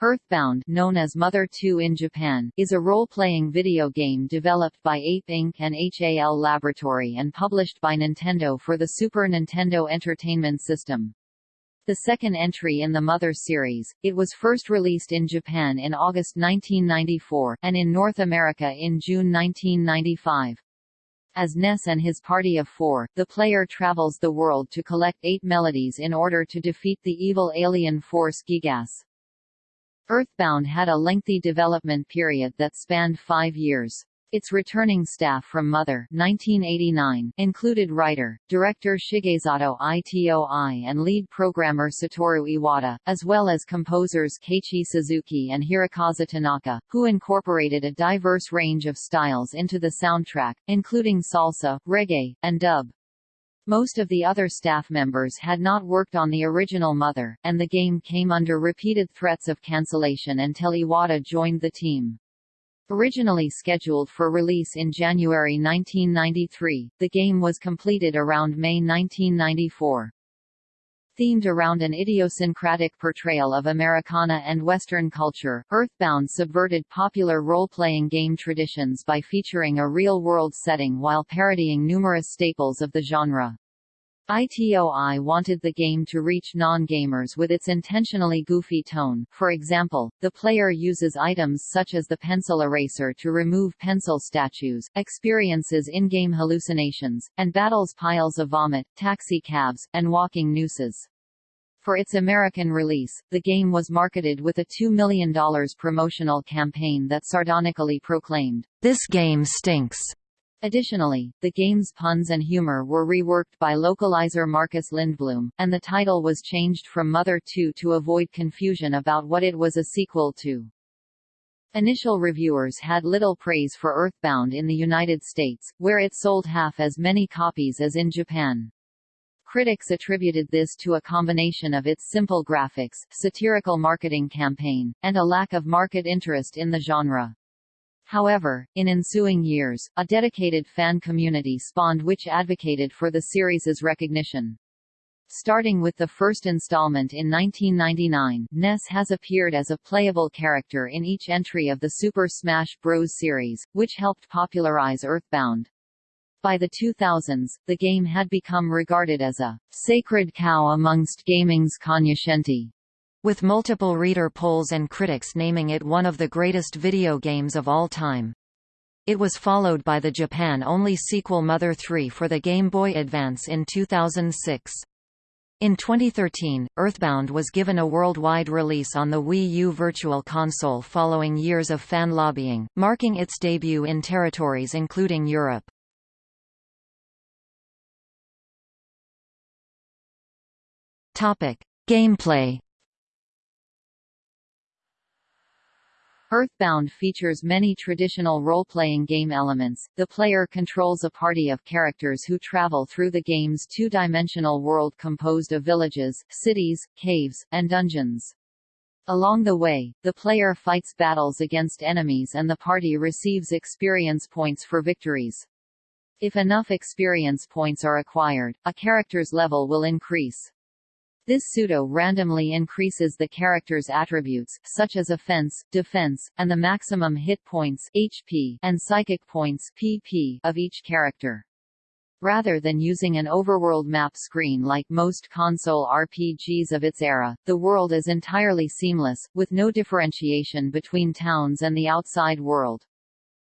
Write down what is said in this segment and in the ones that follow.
Earthbound known as Mother 2 in Japan, is a role-playing video game developed by Ape Inc. and HAL Laboratory and published by Nintendo for the Super Nintendo Entertainment System. The second entry in the Mother series, it was first released in Japan in August 1994, and in North America in June 1995. As Ness and his party of four, the player travels the world to collect eight melodies in order to defeat the evil alien force Giygas. Earthbound had a lengthy development period that spanned five years. Its returning staff from Mother 1989 included writer, director Shigesato Itoi and lead programmer Satoru Iwata, as well as composers Keiichi Suzuki and Hirokazu Tanaka, who incorporated a diverse range of styles into the soundtrack, including salsa, reggae, and dub. Most of the other staff members had not worked on the original Mother, and the game came under repeated threats of cancellation until Iwata joined the team. Originally scheduled for release in January 1993, the game was completed around May 1994 themed around an idiosyncratic portrayal of Americana and Western culture. Earthbound subverted popular role-playing game traditions by featuring a real-world setting while parodying numerous staples of the genre. ITOI wanted the game to reach non-gamers with its intentionally goofy tone, for example, the player uses items such as the pencil eraser to remove pencil statues, experiences in-game hallucinations, and battles piles of vomit, taxi cabs, and walking nooses. For its American release, the game was marketed with a $2 million promotional campaign that sardonically proclaimed, "'This game stinks' Additionally, the game's puns and humor were reworked by localizer Marcus Lindblom, and the title was changed from Mother 2 to avoid confusion about what it was a sequel to. Initial reviewers had little praise for Earthbound in the United States, where it sold half as many copies as in Japan. Critics attributed this to a combination of its simple graphics, satirical marketing campaign, and a lack of market interest in the genre. However, in ensuing years, a dedicated fan community spawned which advocated for the series's recognition. Starting with the first installment in 1999, Ness has appeared as a playable character in each entry of the Super Smash Bros. series, which helped popularize Earthbound. By the 2000s, the game had become regarded as a sacred cow amongst gaming's cognoscenti with multiple reader polls and critics naming it one of the greatest video games of all time. It was followed by the Japan-only sequel Mother 3 for the Game Boy Advance in 2006. In 2013, Earthbound was given a worldwide release on the Wii U Virtual Console following years of fan lobbying, marking its debut in territories including Europe. Topic: Gameplay Earthbound features many traditional role-playing game elements. The player controls a party of characters who travel through the game's two-dimensional world composed of villages, cities, caves, and dungeons. Along the way, the player fights battles against enemies and the party receives experience points for victories. If enough experience points are acquired, a character's level will increase. This pseudo-randomly increases the character's attributes, such as offense, defense, and the maximum hit points HP and psychic points PP of each character. Rather than using an overworld map screen like most console RPGs of its era, the world is entirely seamless, with no differentiation between towns and the outside world.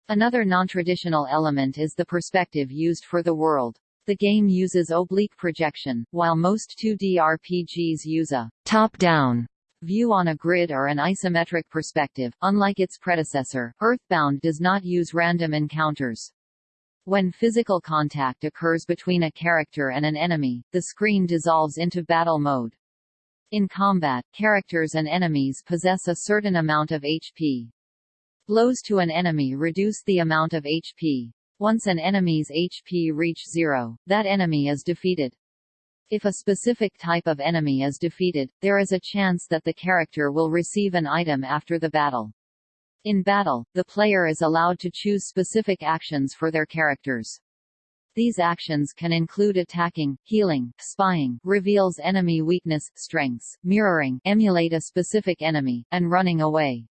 Another non-traditional element is the perspective used for the world. The game uses oblique projection, while most 2D RPGs use a top-down view on a grid or an isometric perspective. Unlike its predecessor, Earthbound does not use random encounters. When physical contact occurs between a character and an enemy, the screen dissolves into battle mode. In combat, characters and enemies possess a certain amount of HP. Blows to an enemy reduce the amount of HP, once an enemy's HP reach zero, that enemy is defeated. If a specific type of enemy is defeated, there is a chance that the character will receive an item after the battle. In battle, the player is allowed to choose specific actions for their characters. These actions can include attacking, healing, spying, reveals enemy weakness, strengths, mirroring, emulate a specific enemy, and running away.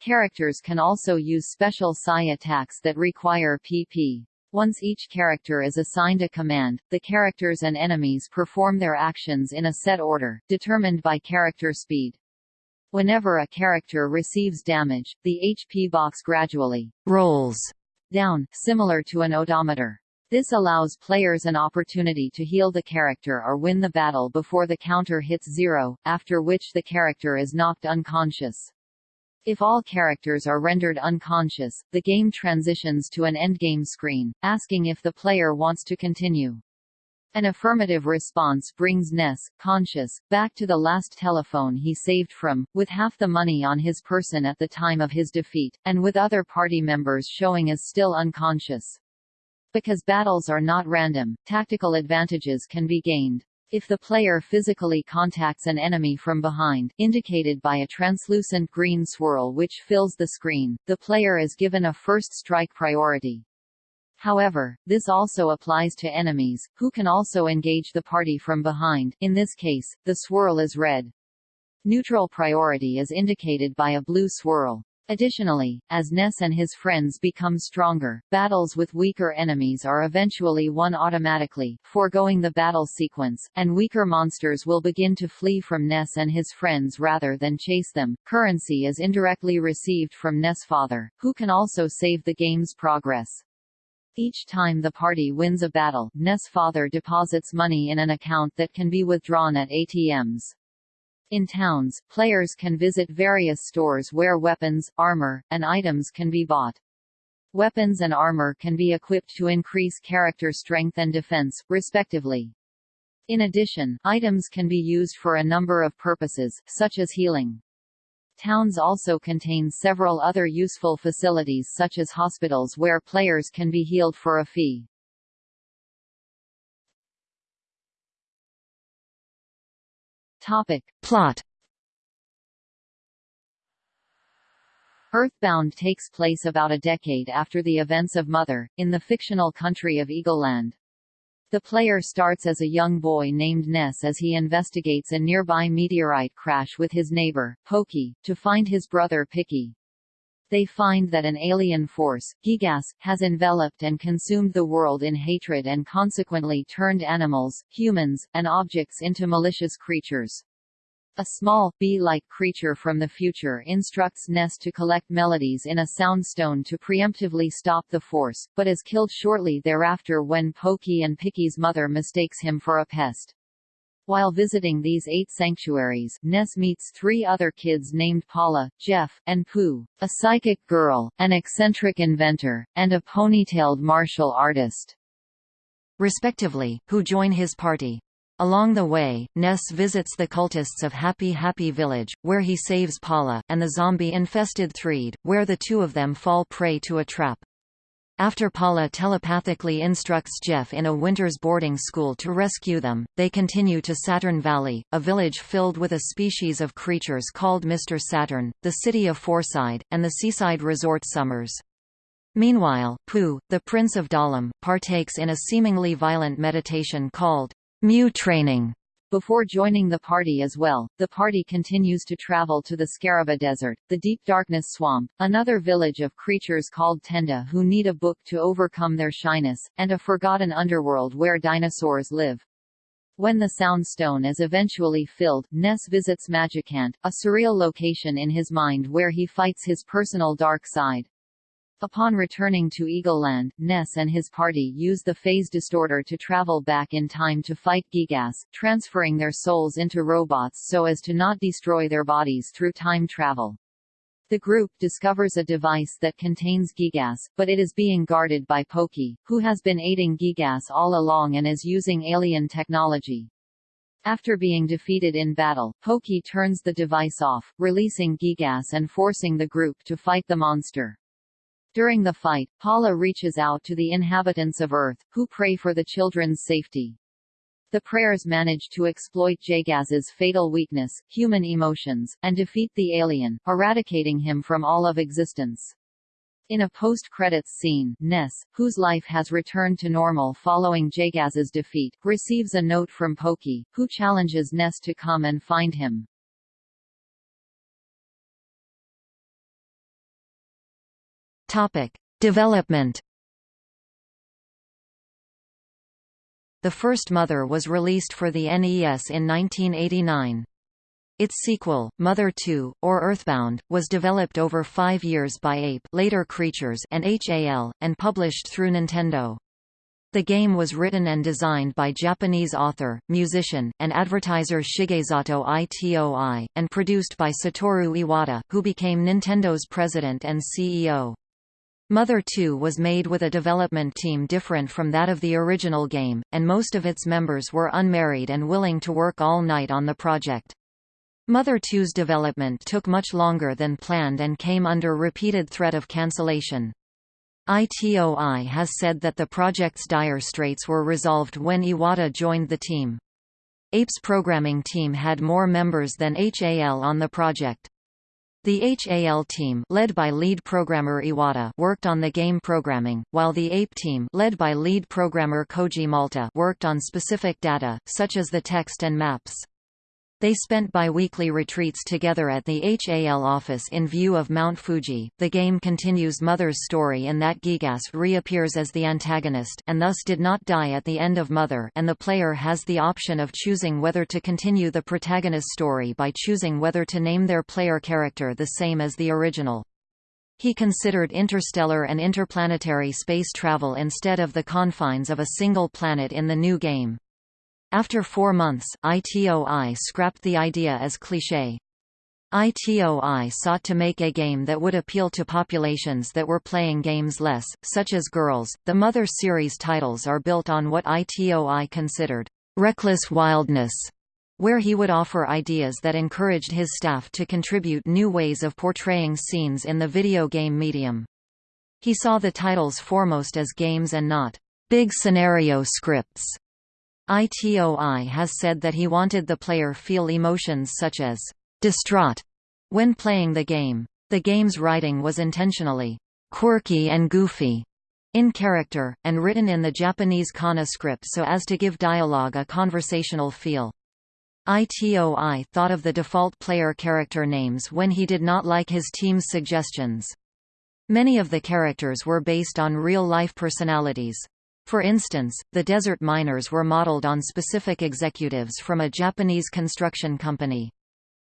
Characters can also use special psi attacks that require PP. Once each character is assigned a command, the characters and enemies perform their actions in a set order, determined by character speed. Whenever a character receives damage, the HP box gradually rolls down, similar to an odometer. This allows players an opportunity to heal the character or win the battle before the counter hits zero, after which the character is knocked unconscious. If all characters are rendered unconscious, the game transitions to an endgame screen, asking if the player wants to continue. An affirmative response brings Ness, conscious, back to the last telephone he saved from, with half the money on his person at the time of his defeat, and with other party members showing as still unconscious. Because battles are not random, tactical advantages can be gained. If the player physically contacts an enemy from behind, indicated by a translucent green swirl which fills the screen, the player is given a first strike priority. However, this also applies to enemies, who can also engage the party from behind in this case, the swirl is red. Neutral priority is indicated by a blue swirl. Additionally, as Ness and his friends become stronger, battles with weaker enemies are eventually won automatically, foregoing the battle sequence, and weaker monsters will begin to flee from Ness and his friends rather than chase them. Currency is indirectly received from Ness' father, who can also save the game's progress. Each time the party wins a battle, Ness' father deposits money in an account that can be withdrawn at ATMs. In towns, players can visit various stores where weapons, armor, and items can be bought. Weapons and armor can be equipped to increase character strength and defense, respectively. In addition, items can be used for a number of purposes, such as healing. Towns also contain several other useful facilities such as hospitals where players can be healed for a fee. Topic. Plot Earthbound takes place about a decade after the events of Mother, in the fictional country of Eagleland. The player starts as a young boy named Ness as he investigates a nearby meteorite crash with his neighbor, Pokey, to find his brother Picky. They find that an alien force, Giygas, has enveloped and consumed the world in hatred and consequently turned animals, humans, and objects into malicious creatures. A small, bee-like creature from the future instructs Ness to collect melodies in a soundstone to preemptively stop the force, but is killed shortly thereafter when Pokey and Picky's mother mistakes him for a pest. While visiting these eight sanctuaries, Ness meets three other kids named Paula, Jeff, and Poo, a psychic girl, an eccentric inventor, and a ponytailed martial artist, respectively, who join his party. Along the way, Ness visits the cultists of Happy Happy Village, where he saves Paula, and the zombie-infested Threed, where the two of them fall prey to a trap. After Paula telepathically instructs Jeff in a winter's boarding school to rescue them, they continue to Saturn Valley, a village filled with a species of creatures called Mr. Saturn, the city of Fourside, and the seaside resort Summers. Meanwhile, Poo, the Prince of Dalaam, partakes in a seemingly violent meditation called Mu Training, before joining the party as well, the party continues to travel to the Scaraba Desert, the Deep Darkness Swamp, another village of creatures called Tenda who need a book to overcome their shyness, and a forgotten underworld where dinosaurs live. When the Sound Stone is eventually filled, Ness visits Magicant, a surreal location in his mind where he fights his personal dark side. Upon returning to Eagleland, Ness and his party use the phase distorter to travel back in time to fight Giygas, transferring their souls into robots so as to not destroy their bodies through time travel. The group discovers a device that contains Giygas, but it is being guarded by Pokey, who has been aiding Giygas all along and is using alien technology. After being defeated in battle, Pokey turns the device off, releasing Giygas and forcing the group to fight the monster. During the fight, Paula reaches out to the inhabitants of Earth, who pray for the children's safety. The prayers manage to exploit Giygas's fatal weakness, human emotions, and defeat the alien, eradicating him from all of existence. In a post-credits scene, Ness, whose life has returned to normal following Giygas's defeat, receives a note from Pokey, who challenges Ness to come and find him. Topic: Development. The first Mother was released for the NES in 1989. Its sequel, Mother 2, or Earthbound, was developed over five years by Ape later Creatures and HAL, and published through Nintendo. The game was written and designed by Japanese author, musician, and advertiser Shigesato Itoi, and produced by Satoru Iwata, who became Nintendo's president and CEO. Mother 2 was made with a development team different from that of the original game, and most of its members were unmarried and willing to work all night on the project. Mother 2's development took much longer than planned and came under repeated threat of cancellation. ITOI has said that the project's dire straits were resolved when Iwata joined the team. APE's programming team had more members than HAL on the project. The HAL team led by lead programmer Iwata worked on the game programming, while the APE team led by lead programmer Koji Malta worked on specific data, such as the text and maps. They spent bi-weekly retreats together at the HAL office in view of Mount Fuji. The game continues Mother's story in that Giygas reappears as the antagonist and thus did not die at the end of Mother and the player has the option of choosing whether to continue the protagonist's story by choosing whether to name their player character the same as the original. He considered interstellar and interplanetary space travel instead of the confines of a single planet in the new game. After four months, ITOI scrapped the idea as cliché. ITOI sought to make a game that would appeal to populations that were playing games less, such as girls. The Mother series titles are built on what ITOI considered reckless wildness, where he would offer ideas that encouraged his staff to contribute new ways of portraying scenes in the video game medium. He saw the titles foremost as games and not big scenario scripts. ITOI has said that he wanted the player feel emotions such as distraught when playing the game. The game's writing was intentionally quirky and goofy in character, and written in the Japanese kana script so as to give dialogue a conversational feel. ITOI thought of the default player character names when he did not like his team's suggestions. Many of the characters were based on real-life personalities. For instance, the desert miners were modeled on specific executives from a Japanese construction company.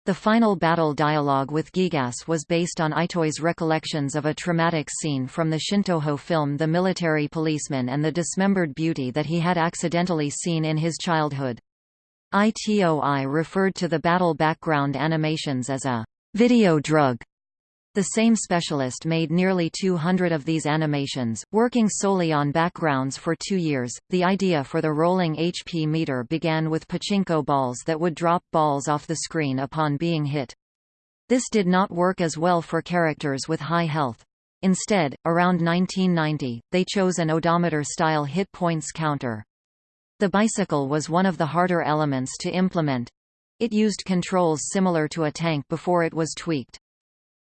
The final battle dialogue with Giygas was based on Itoi's recollections of a traumatic scene from the Shintoho film The Military Policeman and the dismembered beauty that he had accidentally seen in his childhood. ITOI referred to the battle background animations as a video drug the same specialist made nearly 200 of these animations, working solely on backgrounds for two years. The idea for the rolling HP meter began with pachinko balls that would drop balls off the screen upon being hit. This did not work as well for characters with high health. Instead, around 1990, they chose an odometer-style hit points counter. The bicycle was one of the harder elements to implement. It used controls similar to a tank before it was tweaked.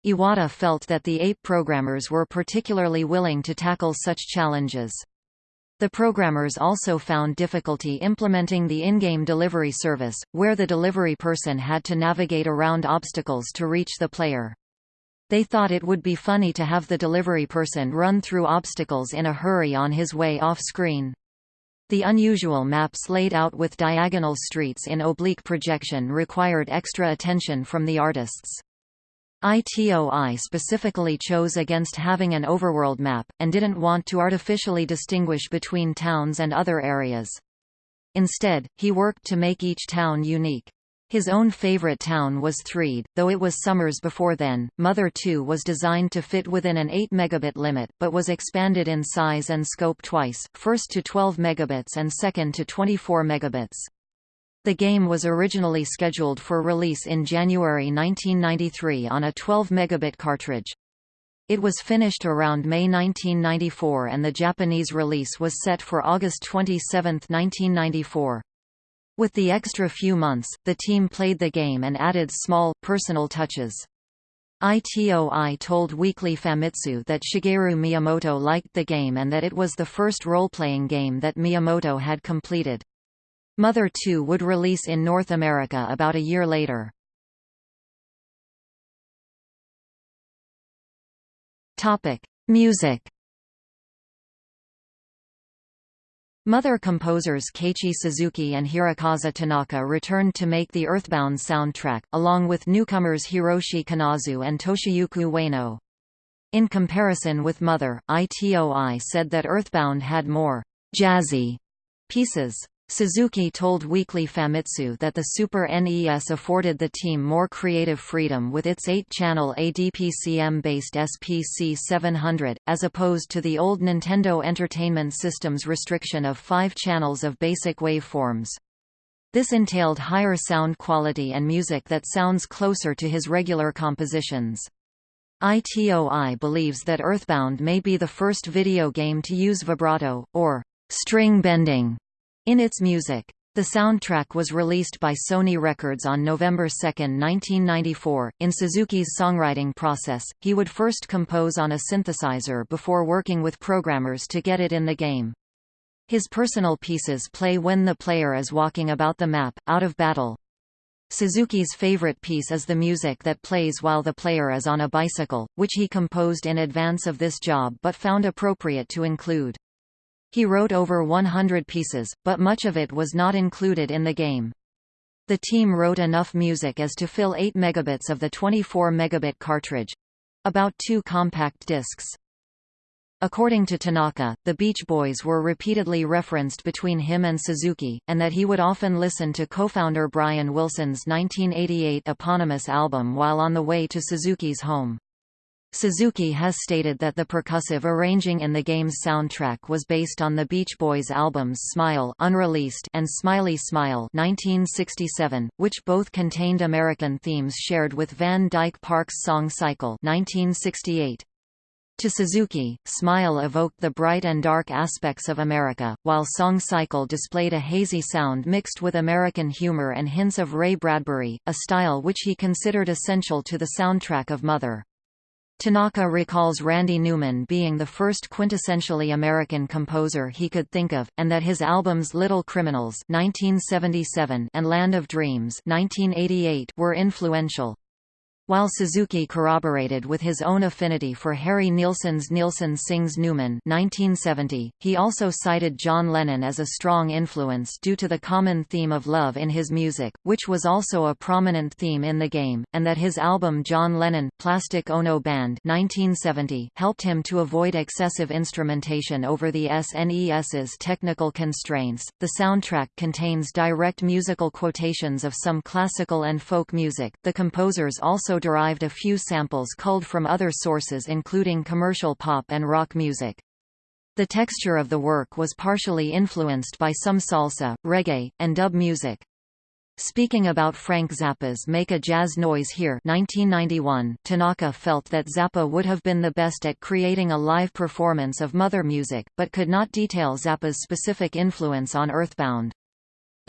Iwata felt that the APE programmers were particularly willing to tackle such challenges. The programmers also found difficulty implementing the in-game delivery service, where the delivery person had to navigate around obstacles to reach the player. They thought it would be funny to have the delivery person run through obstacles in a hurry on his way off-screen. The unusual maps laid out with diagonal streets in oblique projection required extra attention from the artists. ITOI specifically chose against having an overworld map, and didn't want to artificially distinguish between towns and other areas. Instead, he worked to make each town unique. His own favorite town was Threed, though it was summers before then. Mother 2 was designed to fit within an 8 megabit limit, but was expanded in size and scope twice, first to 12 megabits and second to 24 megabits. The game was originally scheduled for release in January 1993 on a 12 megabit cartridge. It was finished around May 1994 and the Japanese release was set for August 27, 1994. With the extra few months, the team played the game and added small, personal touches. ITOI told Weekly Famitsu that Shigeru Miyamoto liked the game and that it was the first role-playing game that Miyamoto had completed. Mother 2 would release in North America about a year later. Topic: Music Mother composers Keiichi Suzuki and Hirokazu Tanaka returned to make the Earthbound soundtrack, along with newcomers Hiroshi Kanazu and Toshiyuki Ueno. In comparison with Mother, ITOI said that Earthbound had more jazzy pieces. Suzuki told Weekly Famitsu that the Super NES afforded the team more creative freedom with its 8-channel ADPCM-based SPC 700, as opposed to the old Nintendo Entertainment System's restriction of five channels of basic waveforms. This entailed higher sound quality and music that sounds closer to his regular compositions. ITOI believes that Earthbound may be the first video game to use vibrato, or string bending, in its music. The soundtrack was released by Sony Records on November 2, 1994. In Suzuki's songwriting process, he would first compose on a synthesizer before working with programmers to get it in the game. His personal pieces play when the player is walking about the map, out of battle. Suzuki's favorite piece is the music that plays while the player is on a bicycle, which he composed in advance of this job but found appropriate to include. He wrote over 100 pieces, but much of it was not included in the game. The team wrote enough music as to fill 8 megabits of the 24 megabit cartridge—about two compact discs. According to Tanaka, the Beach Boys were repeatedly referenced between him and Suzuki, and that he would often listen to co-founder Brian Wilson's 1988 eponymous album while on the way to Suzuki's home. Suzuki has stated that the percussive arranging in the game's soundtrack was based on the Beach Boys' albums Smile unreleased and Smiley Smile 1967, which both contained American themes shared with Van Dyke Parks' song Cycle 1968. To Suzuki, Smile evoked the bright and dark aspects of America, while Song Cycle displayed a hazy sound mixed with American humor and hints of Ray Bradbury, a style which he considered essential to the soundtrack of Mother. Tanaka recalls Randy Newman being the first quintessentially American composer he could think of, and that his albums Little Criminals 1977 and Land of Dreams 1988 were influential. While Suzuki corroborated with his own affinity for Harry Nilsson's Nilsson Sings Newman 1970, he also cited John Lennon as a strong influence due to the common theme of love in his music, which was also a prominent theme in the game, and that his album John Lennon, Plastic Ono Band 1970 helped him to avoid excessive instrumentation over the SNES's technical constraints. The soundtrack contains direct musical quotations of some classical and folk music. The composers also derived a few samples culled from other sources including commercial pop and rock music. The texture of the work was partially influenced by some salsa, reggae, and dub music. Speaking about Frank Zappa's Make a Jazz Noise Here 1991, Tanaka felt that Zappa would have been the best at creating a live performance of Mother music, but could not detail Zappa's specific influence on Earthbound.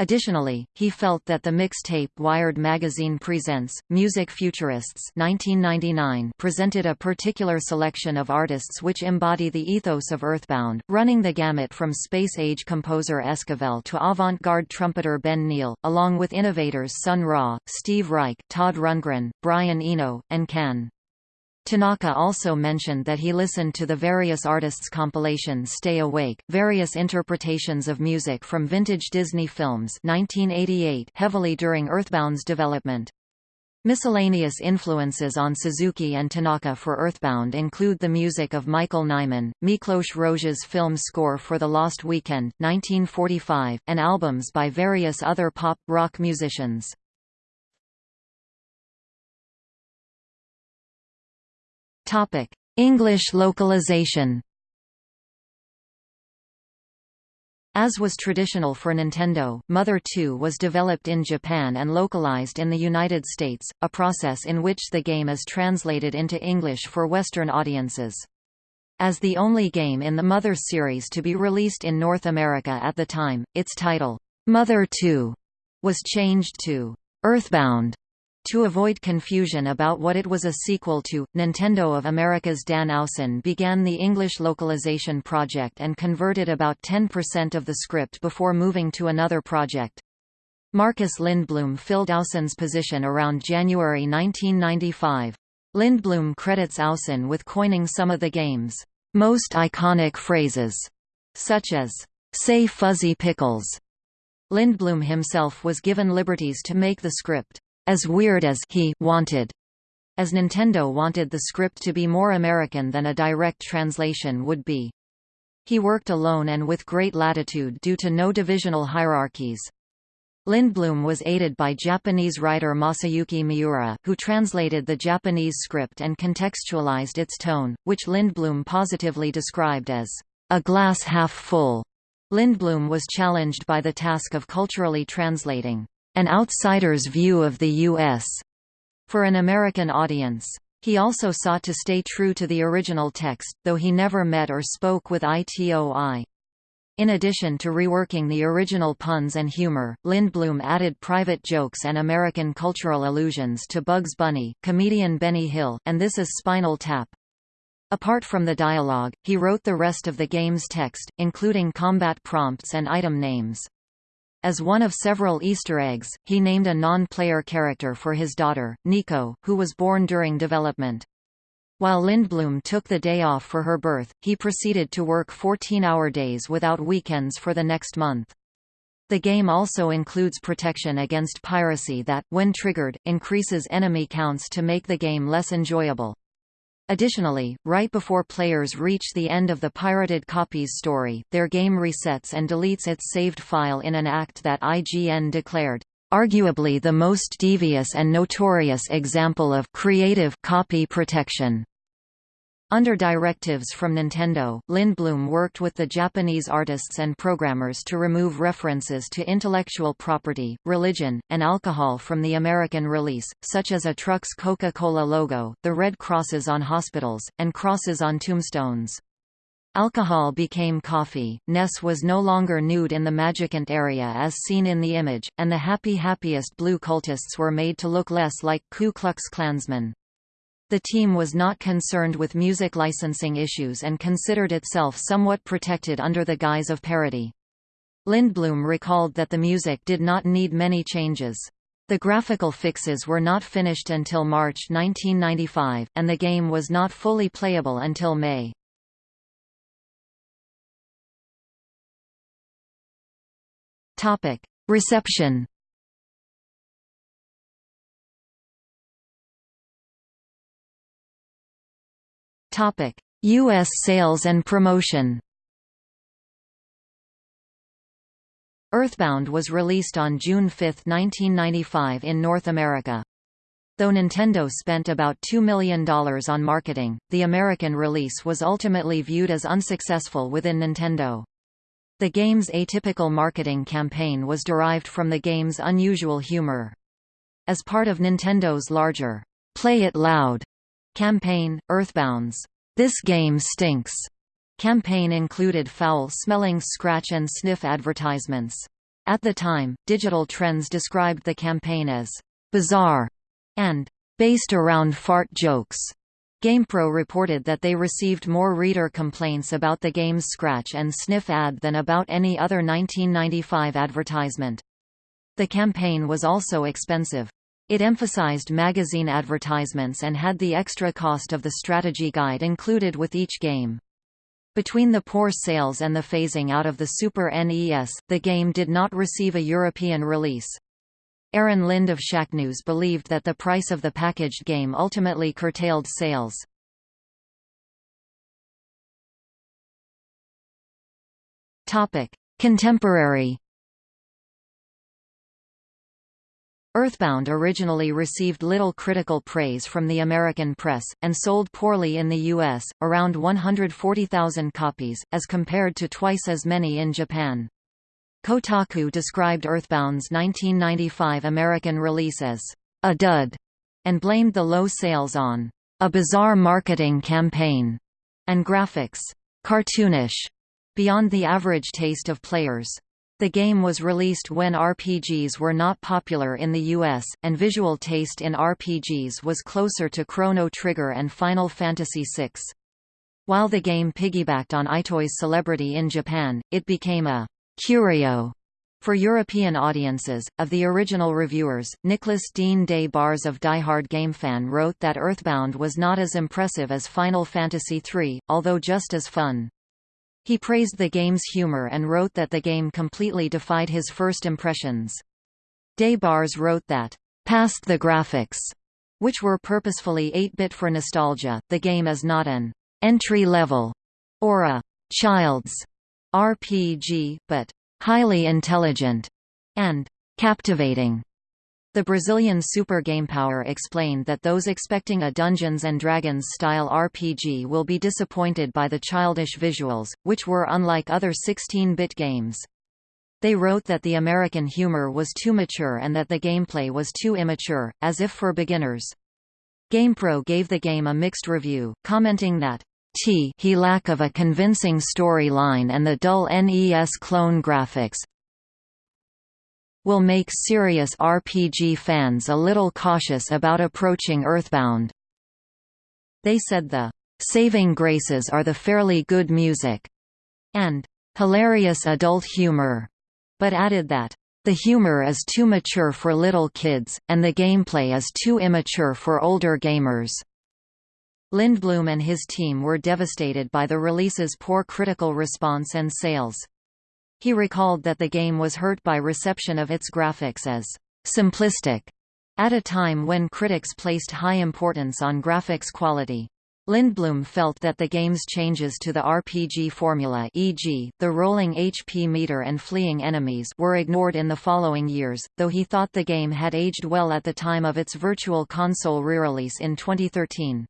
Additionally, he felt that the mixtape Wired Magazine Presents, Music Futurists 1999 presented a particular selection of artists which embody the ethos of Earthbound, running the gamut from space-age composer Esquivel to avant-garde trumpeter Ben Neill, along with innovators Sun Ra, Steve Reich, Todd Rundgren, Brian Eno, and Can. Tanaka also mentioned that he listened to the various artists' compilation Stay Awake, various interpretations of music from vintage Disney films 1988 heavily during Earthbound's development. Miscellaneous influences on Suzuki and Tanaka for Earthbound include the music of Michael Nyman, Miklos Rozsa's film score for The Lost Weekend 1945, and albums by various other pop-rock musicians. Topic: English localization. As was traditional for Nintendo, Mother 2 was developed in Japan and localized in the United States, a process in which the game is translated into English for Western audiences. As the only game in the Mother series to be released in North America at the time, its title, Mother 2, was changed to Earthbound To avoid confusion about what it was a sequel to, Nintendo of America's Dan Owsen began the English localization project and converted about 10% of the script before moving to another project. Marcus Lindblom filled Owsen's position around January 1995. Lindblom credits Owsen with coining some of the game's most iconic phrases, such as, say fuzzy pickles. Lindblom himself was given liberties to make the script as weird as he wanted, as Nintendo wanted the script to be more American than a direct translation would be. He worked alone and with great latitude due to no divisional hierarchies. Lindblom was aided by Japanese writer Masayuki Miura, who translated the Japanese script and contextualized its tone, which Lindblom positively described as a glass half full. Lindblom was challenged by the task of culturally translating an outsider's view of the U.S. for an American audience. He also sought to stay true to the original text, though he never met or spoke with ITOI. In addition to reworking the original puns and humor, Lindblom added private jokes and American cultural allusions to Bugs Bunny, comedian Benny Hill, and This Is Spinal Tap. Apart from the dialogue, he wrote the rest of the game's text, including combat prompts and item names. As one of several Easter eggs, he named a non-player character for his daughter, Nico, who was born during development. While Lindblom took the day off for her birth, he proceeded to work 14-hour days without weekends for the next month. The game also includes protection against piracy that, when triggered, increases enemy counts to make the game less enjoyable. Additionally, right before players reach the end of the pirated copy's story, their game resets and deletes its saved file in an act that IGN declared, "...arguably the most devious and notorious example of creative copy protection." Under directives from Nintendo, Lindblom worked with the Japanese artists and programmers to remove references to intellectual property, religion, and alcohol from the American release, such as a truck's Coca-Cola logo, the red crosses on hospitals, and crosses on tombstones. Alcohol became coffee, Ness was no longer nude in the Magicant area as seen in the image, and the Happy Happyist Blue cultists were made to look less like Ku Klux Klansmen. The team was not concerned with music licensing issues and considered itself somewhat protected under the guise of parody. Lindblom recalled that the music did not need many changes. The graphical fixes were not finished until March 1995, and the game was not fully playable until May. Reception Topic: US sales and promotion. Earthbound was released on June 5, 1995 in North America. Though Nintendo spent about $2 million on marketing, the American release was ultimately viewed as unsuccessful within Nintendo. The game's atypical marketing campaign was derived from the game's unusual humor. As part of Nintendo's larger, Play It Loud Campaign, Earthbound's This Game Stinks campaign included foul-smelling scratch and sniff advertisements. At the time, Digital Trends described the campaign as bizarre and based around fart jokes. GamePro reported that they received more reader complaints about the game's scratch and sniff ad than about any other 1995 advertisement. The campaign was also expensive. It emphasized magazine advertisements and had the extra cost of the strategy guide included with each game. Between the poor sales and the phasing out of the Super NES, the game did not receive a European release. Aaron Lind of Shacknews believed that the price of the packaged game ultimately curtailed sales. Contemporary Earthbound originally received little critical praise from the American press, and sold poorly in the U.S., around 140,000 copies, as compared to twice as many in Japan. Kotaku described Earthbound's 1995 American release as a dud, and blamed the low sales on a bizarre marketing campaign and graphics cartoonish beyond the average taste of players. The game was released when RPGs were not popular in the US, and visual taste in RPGs was closer to Chrono Trigger and Final Fantasy VI. While the game piggybacked on Itoi's celebrity in Japan, it became a curio for European audiences, of the original reviewers, Nicholas Dean Des Barres of Die Hard GameFan wrote that Earthbound was not as impressive as Final Fantasy III, although just as fun. He praised the game's humor and wrote that the game completely defied his first impressions. Des Barres wrote that, "...past the graphics," which were purposefully 8-bit for nostalgia, the game is not an entry-level or a child's RPG, but highly intelligent, and captivating. The Brazilian Super Gamepower explained that those expecting a Dungeons & Dragons style RPG will be disappointed by the childish visuals, which were unlike other 16-bit games. They wrote that the American humor was too mature and that the gameplay was too immature, as if for beginners. GamePro gave the game a mixed review, commenting that T he lack of a convincing storyline and the dull NES clone graphics will make serious RPG fans a little cautious about approaching Earthbound. They said the saving graces are the fairly good music and hilarious adult humor, but added that the humor is too mature for little kids, and the gameplay is too immature for older gamers. Lindblom and his team were devastated by the release's poor critical response and sales. He recalled that the game was hurt by reception of its graphics as simplistic at a time when critics placed high importance on graphics quality. Lindblom felt that the game's changes to the RPG formula e.g., the rolling HP meter and fleeing enemies were ignored in the following years, though he thought the game had aged well at the time of its Virtual Console re-release in 2013.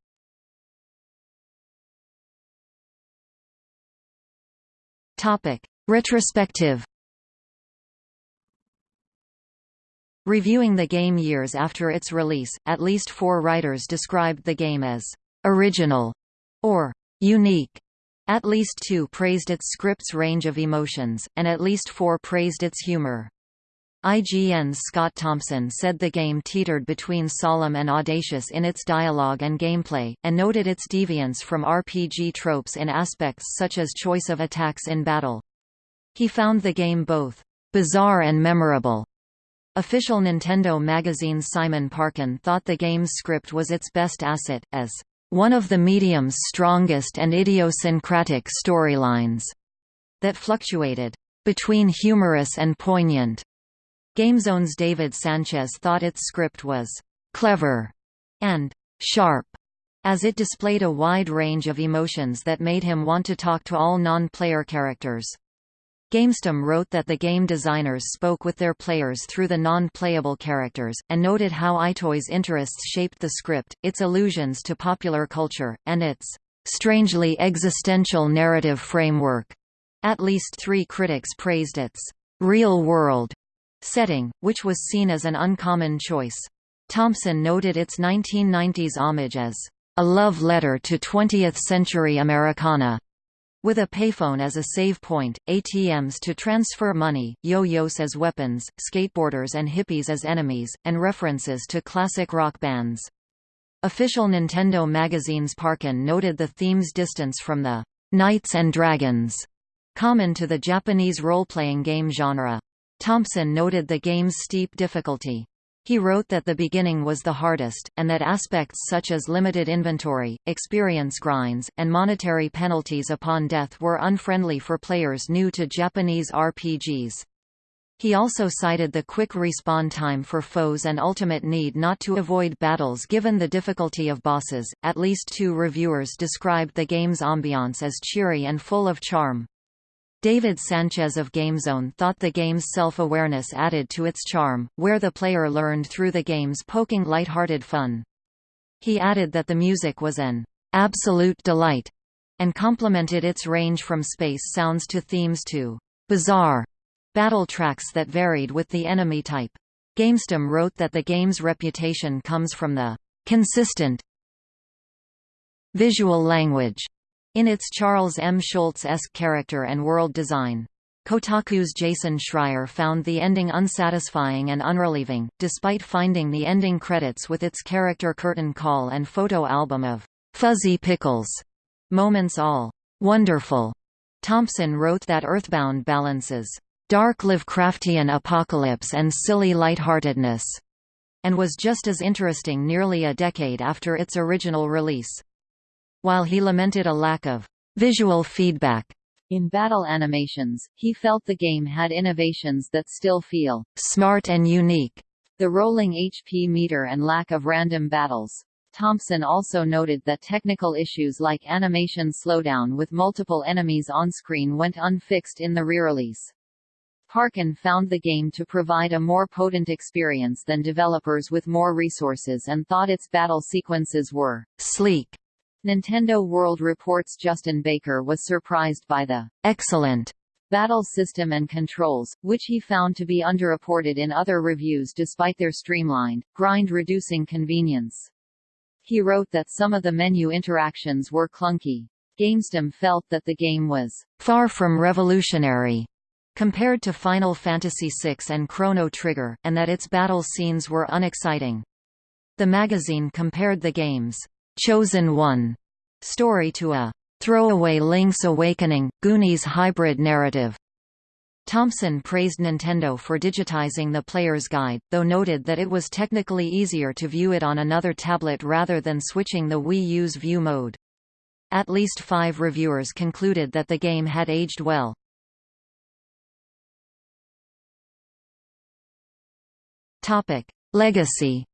Topic: Retrospective. Reviewing the game years after its release, at least four writers described the game as original or unique. At least two praised its script's range of emotions, and at least four praised its humor. IGN's Scott Thompson said the game teetered between solemn and audacious in its dialogue and gameplay, and noted its deviance from RPG tropes in aspects such as choice of attacks in battle. He found the game both bizarre and memorable. Official Nintendo magazine's Simon Parkin thought the game's script was its best asset, as one of the medium's strongest and idiosyncratic storylines that fluctuated between humorous and poignant. GameZone's David Sanchez thought its script was clever and sharp, as it displayed a wide range of emotions that made him want to talk to all non-player characters. GamesTM wrote that the game designers spoke with their players through the non-playable characters, and noted how Itoi's interests shaped the script, its allusions to popular culture, and its strangely existential narrative framework. At least three critics praised its real-world setting, which was seen as an uncommon choice. Thompson noted its 1990s homage as a love letter to 20th-century Americana, with a payphone as a save point, ATMs to transfer money, yo-yos as weapons, skateboarders and hippies as enemies, and references to classic rock bands. Official Nintendo magazine's Parkin noted the theme's distance from the Knights and Dragons common to the Japanese role-playing game genre. Thompson noted the game's steep difficulty. He wrote that the beginning was the hardest, and that aspects such as limited inventory, experience grinds, and monetary penalties upon death were unfriendly for players new to Japanese RPGs. He also cited the quick respawn time for foes and ultimate need not to avoid battles given the difficulty of bosses. At least two reviewers described the game's ambiance as cheery and full of charm. David Sanchez of GameZone thought the game's self-awareness added to its charm, where the player learned through the game's poking light-hearted fun. He added that the music was an absolute delight, and complimented its range from space sounds to themes to bizarre battle tracks that varied with the enemy type. GamesTM wrote that the game's reputation comes from the consistent visual language in its Charles M. Schulz-esque character and world design. Kotaku's Jason Schreier found the ending unsatisfying and unrelieving, despite finding the ending credits with its character curtain call and photo album of fuzzy pickles moments all wonderful. Thompson wrote that Earthbound balances dark Lovecraftian apocalypse and silly lightheartedness, and was just as interesting nearly a decade after its original release. While he lamented a lack of visual feedback in battle animations, he felt the game had innovations that still feel smart and unique. The rolling HP meter and lack of random battles. Thompson also noted that technical issues like animation slowdown with multiple enemies on screen went unfixed in the re-release. Parkin found the game to provide a more potent experience than developers with more resources and thought its battle sequences were sleek Nintendo World Report's Justin Baker was surprised by the excellent battle system and controls, which he found to be underreported in other reviews despite their streamlined, grind-reducing convenience. He wrote that some of the menu interactions were clunky. GamesTM felt that the game was far from revolutionary compared to Final Fantasy VI and Chrono Trigger, and that its battle scenes were unexciting. The magazine compared the game's Chosen One story to a throwaway Link's Awakening, Goonies hybrid narrative. Thompson praised Nintendo for digitizing the player's guide, though noted that it was technically easier to view it on another tablet rather than switching the Wii U's view mode. At least five reviewers concluded that the game had aged well. Legacy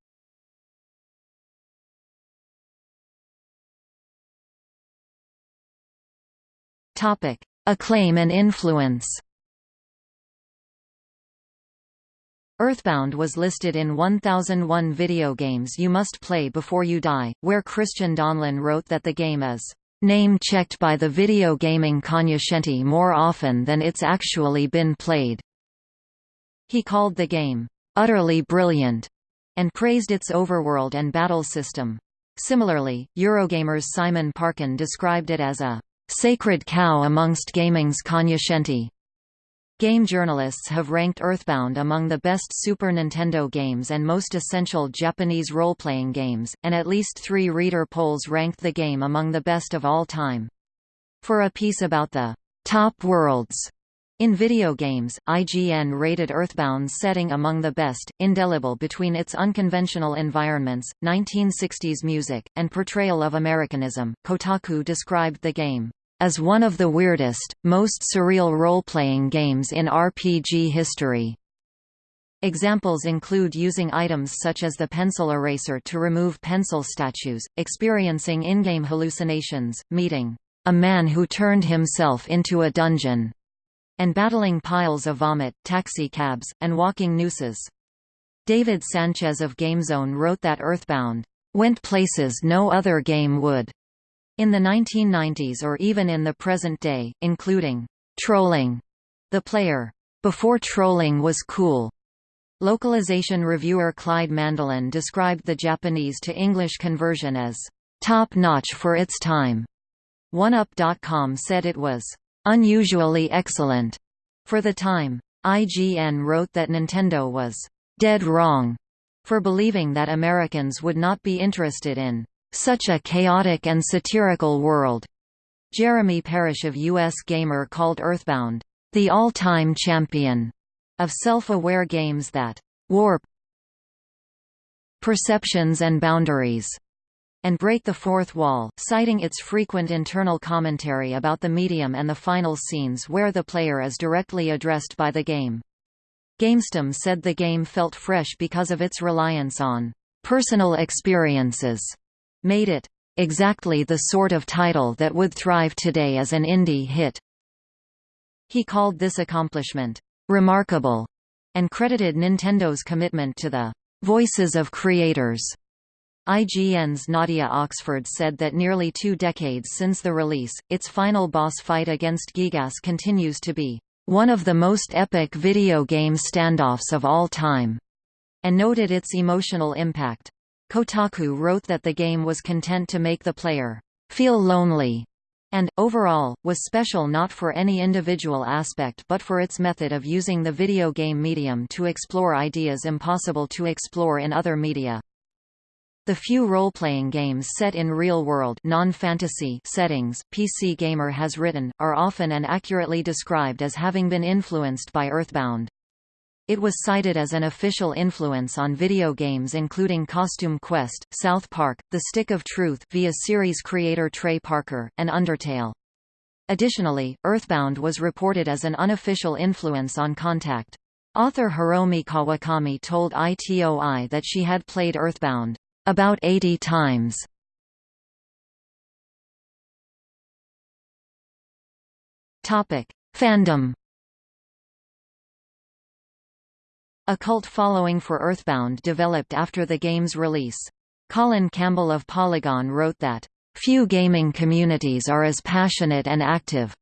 Topic: Acclaim and influence. Earthbound was listed in 1001 video games you must play before you die, where Christian Donlan wrote that the game is name-checked by the video gaming cognoscenti more often than it's actually been played. He called the game utterly brilliant and praised its overworld and battle system. Similarly, Eurogamer's Simon Parkin described it as a sacred cow amongst gaming's cognoscenti. Game journalists have ranked Earthbound among the best Super Nintendo games and most essential Japanese role-playing games, and at least three reader polls ranked the game among the best of all time. For a piece about the top worlds in video games, IGN rated Earthbound's setting among the best, indelible between its unconventional environments, 1960s music, and portrayal of Americanism. Kotaku described the game as one of the weirdest, most surreal role-playing games in RPG history. Examples include using items such as the pencil eraser to remove pencil statues, experiencing in-game hallucinations, meeting a man who turned himself into a dungeon, and battling piles of vomit, taxicabs, and walking nooses. David Sanchez of GameZone wrote that Earthbound went places no other game would in the 1990s or even in the present day, including trolling the player before trolling was cool. Localization reviewer Clyde Mandelin described the Japanese to English conversion as top-notch for its time. OneUp.com said it was unusually excellent for the time. IGN wrote that Nintendo was dead wrong for believing that Americans would not be interested in such a chaotic and satirical world. Jeremy Parish of US Gamer called Earthbound, the all-time champion of self-aware games that warp perceptions and boundaries and break the fourth wall, citing its frequent internal commentary about the medium and the final scenes where the player is directly addressed by the game. GamesTM said the game felt fresh because of its reliance on personal experiences made it exactly the sort of title that would thrive today as an indie hit. He called this accomplishment remarkable and credited Nintendo's commitment to the voices of creators. IGN's Nadia Oxford said that nearly two decades since the release, its final boss fight against Giygas continues to be one of the most epic video game standoffs of all time, and noted its emotional impact. Kotaku wrote that the game was content to make the player feel lonely and, overall, was special not for any individual aspect but for its method of using the video game medium to explore ideas impossible to explore in other media. The few role-playing games set in real-world non-fantasy settings PC Gamer has written, are often and accurately described as having been influenced by Earthbound. It was cited as an official influence on video games including Costume Quest, South Park, The Stick of Truth via series creator Trey Parker, and Undertale. Additionally, Earthbound was reported as an unofficial influence on Contact. Author Hiromi Kawakami told ITOI that she had played Earthbound about 80 times. Topic: Fandom A cult following for Earthbound developed after the game's release. Colin Campbell of Polygon wrote that, "...few gaming communities are as passionate and active."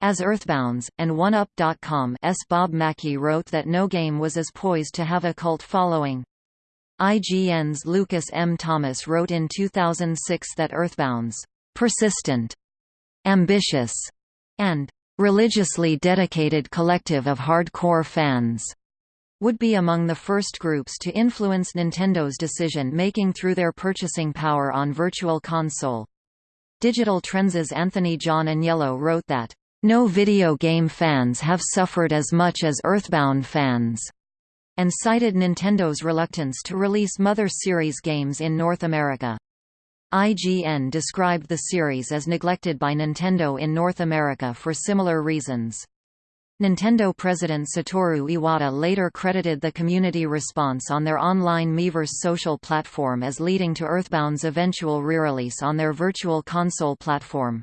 As Earthbound's, and OneUp.com's Bob Mackey wrote that no game was as poised to have a cult following. IGN's Lucas M. Thomas wrote in 2006 that Earthbound's persistent, ambitious, and religiously dedicated collective of hardcore fans would be among the first groups to influence Nintendo's decision-making through their purchasing power on Virtual Console. Digital Trends' Anthony John Agnello wrote that, "...no video game fans have suffered as much as Earthbound fans." And cited Nintendo's reluctance to release Mother series games in North America. IGN described the series as neglected by Nintendo in North America for similar reasons. Nintendo president Satoru Iwata later credited the community response on their online Miiverse social platform as leading to Earthbound's eventual re-release on their Virtual Console platform.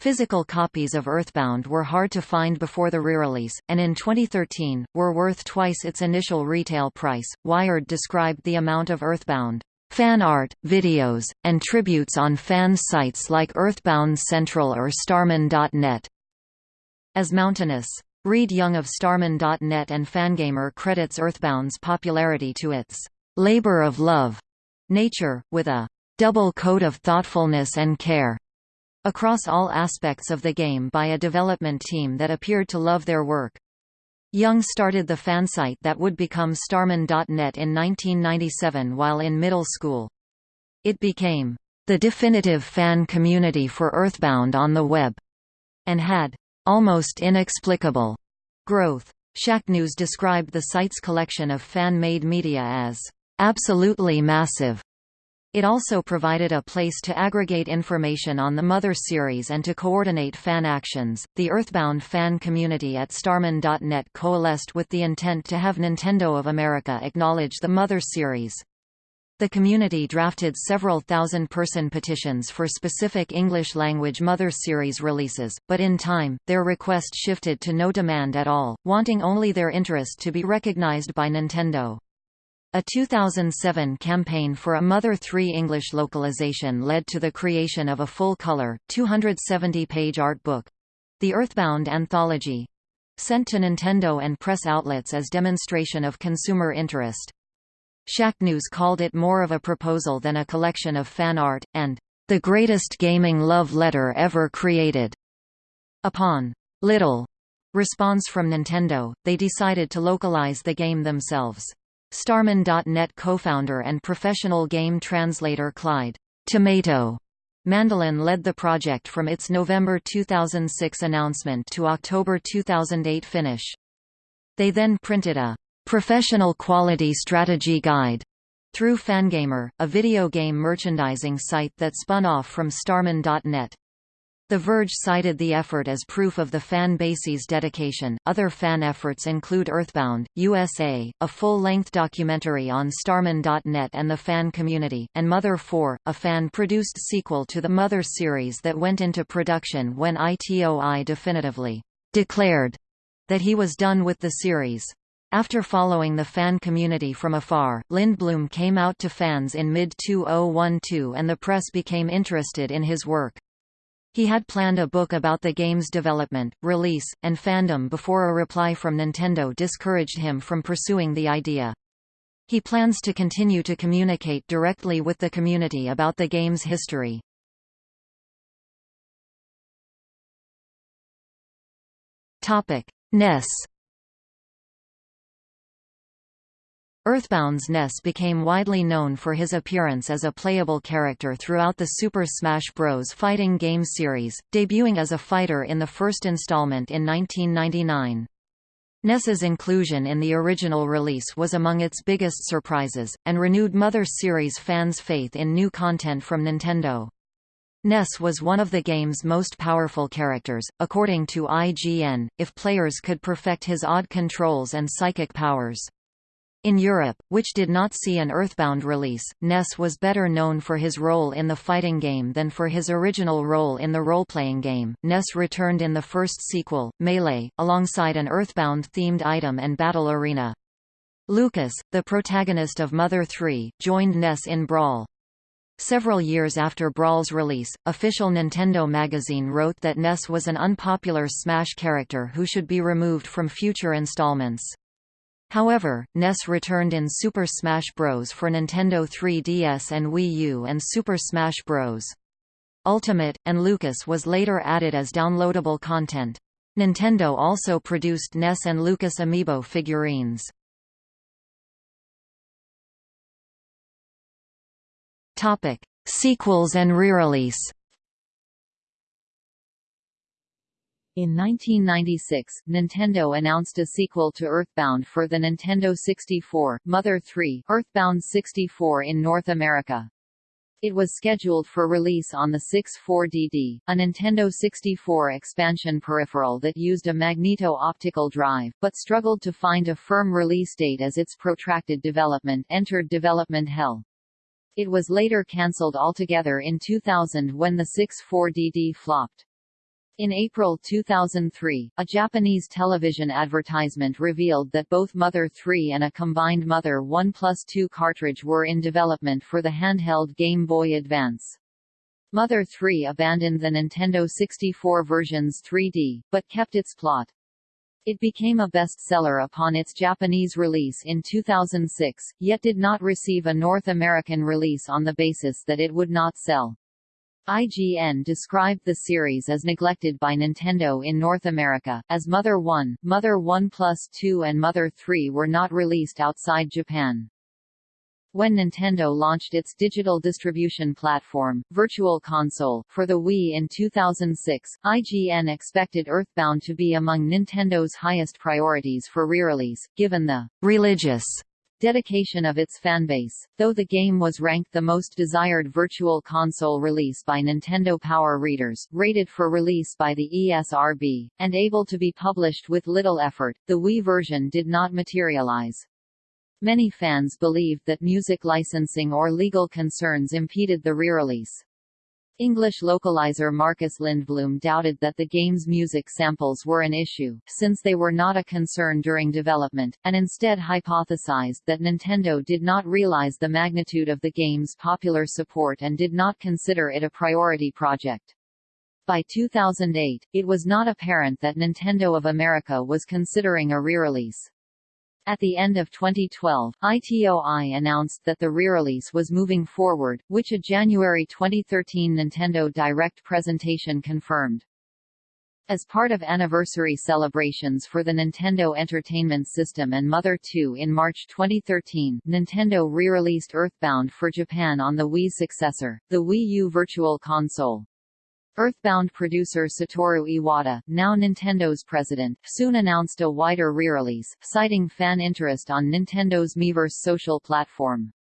Physical copies of Earthbound were hard to find before the re-release, and in 2013, were worth twice its initial retail price. Wired described the amount of Earthbound fan art, videos, and tributes on fan sites like Earthbound Central or Starmen.net as mountainous. Reid Young of Starmen.net and Fangamer credits Earthbound's popularity to its labor of love nature, with a double coat of thoughtfulness and care across all aspects of the game by a development team that appeared to love their work. Young started the fansite that would become Starmen.net in 1997 while in middle school. It became the definitive fan community for Earthbound on the web, and had almost inexplicable growth. Shacknews described the site's collection of fan-made media as absolutely massive. It also provided a place to aggregate information on the Mother series and to coordinate fan actions. The Earthbound fan community at Starmen.net coalesced with the intent to have Nintendo of America acknowledge the Mother series. The community drafted several thousand-person petitions for specific English-language Mother series releases, but in time, their request shifted to no demand at all, wanting only their interest to be recognized by Nintendo. A 2007 campaign for a Mother 3 English localization led to the creation of a full-color, 270-page art book—the Earthbound Anthology—sent to Nintendo and press outlets as demonstration of consumer interest. Shacknews called it more of a proposal than a collection of fan art, and the greatest gaming love letter ever created. Upon little response from Nintendo, they decided to localize the game themselves. Starmen.net co-founder and professional game translator Clyde Tomato Mandelin led the project from its November 2006 announcement to October 2008 finish. They then printed a Professional Quality Strategy Guide through Fangamer, a video game merchandising site that spun off from Starmen.net. The Verge cited the effort as proof of the fan base's dedication. Other fan efforts include Earthbound, USA, a full length documentary on Starmen.net and the fan community, and Mother 4, a fan produced sequel to the Mother series that went into production when ITOI definitively declared that he was done with the series. After following the fan community from afar, Lindblom came out to fans in mid-2012 and the press became interested in his work. He had planned a book about the game's development, release, and fandom before a reply from Nintendo discouraged him from pursuing the idea. He plans to continue to communicate directly with the community about the game's history. Topic: Ness Earthbound's Ness became widely known for his appearance as a playable character throughout the Super Smash Bros. fighting game series, debuting as a fighter in the first installment in 1999. Ness's inclusion in the original release was among its biggest surprises, and renewed Mother series fans' faith in new content from Nintendo. Ness was one of the game's most powerful characters, according to IGN, if players could perfect his odd controls and psychic powers. In Europe, which did not see an Earthbound release, Ness was better known for his role in the fighting game than for his original role in the role-playing game. Ness returned in the first sequel, Melee, alongside an Earthbound-themed item and battle arena. Lucas, the protagonist of Mother 3, joined Ness in Brawl. Several years after Brawl's release, official Nintendo magazine wrote that Ness was an unpopular Smash character who should be removed from future installments. However, Ness returned in Super Smash Bros. for Nintendo 3DS and Wii U and Super Smash Bros. Ultimate, and Lucas was later added as downloadable content. Nintendo also produced Ness and Lucas amiibo figurines. Topic: Sequels and re-release. In 1996, Nintendo announced a sequel to Earthbound for the Nintendo 64, Mother 3, Earthbound 64 in North America. It was scheduled for release on the 64DD, a Nintendo 64 expansion peripheral that used a magneto-optical drive, but struggled to find a firm release date as its protracted development entered development hell. It was later cancelled altogether in 2000 when the 64DD flopped. In April 2003, a Japanese television advertisement revealed that both Mother 3 and a combined Mother 1 Plus 2 cartridge were in development for the handheld Game Boy Advance. Mother 3 abandoned the Nintendo 64 version's 3D, but kept its plot. It became a bestseller upon its Japanese release in 2006, yet did not receive a North American release on the basis that it would not sell. IGN described the series as neglected by Nintendo in North America, as Mother 1, Mother 1 Plus 2 and Mother 3 were not released outside Japan. When Nintendo launched its digital distribution platform, Virtual Console, for the Wii in 2006, IGN expected Earthbound to be among Nintendo's highest priorities for re-release, given the religious dedication of its fanbase. Though the game was ranked the most desired Virtual Console release by Nintendo Power readers, rated for release by the ESRB, and able to be published with little effort, the Wii version did not materialize. Many fans believed that music licensing or legal concerns impeded the re-release. English localizer Marcus Lindblom doubted that the game's music samples were an issue, since they were not a concern during development, and instead hypothesized that Nintendo did not realize the magnitude of the game's popular support and did not consider it a priority project. By 2008, it was not apparent that Nintendo of America was considering a re-release. At the end of 2012, ITOI announced that the re-release was moving forward, which a January 2013 Nintendo Direct presentation confirmed. As part of anniversary celebrations for the Nintendo Entertainment System and Mother 2 in March 2013, Nintendo re-released Earthbound for Japan on the Wii successor, the Wii U Virtual Console. Earthbound producer Satoru Iwata, now Nintendo's president, soon announced a wider re-release, citing fan interest on Nintendo's Miiverse social platform.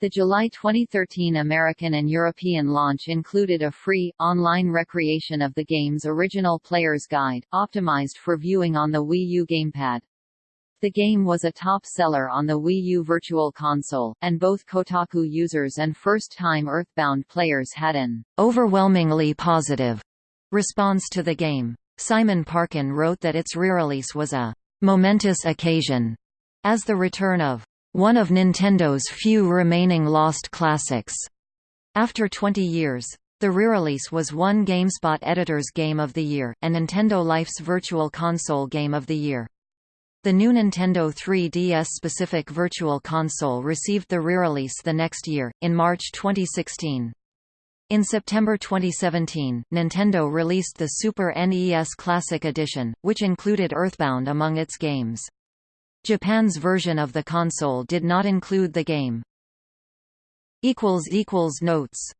The July 2013 American and European launch included a free, online recreation of the game's original player's guide, optimized for viewing on the Wii U gamepad. The game was a top seller on the Wii U Virtual Console, and both Kotaku users and first-time Earthbound players had an overwhelmingly positive response to the game. Simon Parkin wrote that its re-release was a momentous occasion, as the return of one of Nintendo's few remaining lost classics. After 20 years, the re-release was one GameSpot Editor's Game of the Year, and Nintendo Life's Virtual Console Game of the Year. The new Nintendo 3DS-specific Virtual Console received the re-release the next year, in March 2016. In September 2017, Nintendo released the Super NES Classic Edition, which included Earthbound among its games. Japan's version of the console did not include the game. Notes